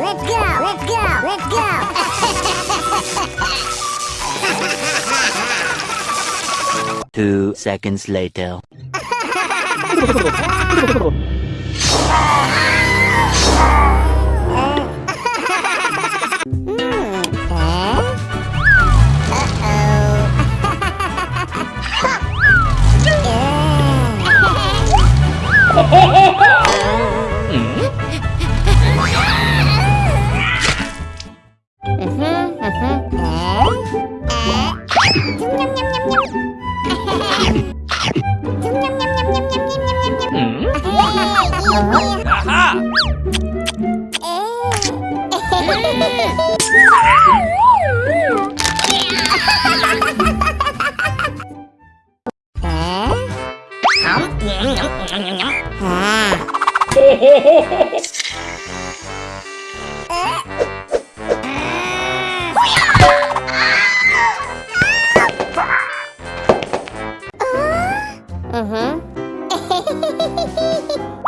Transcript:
Let's go! Let's go! Let's go! Two seconds later. Oh, oh, oh, Aha! Uh-huh.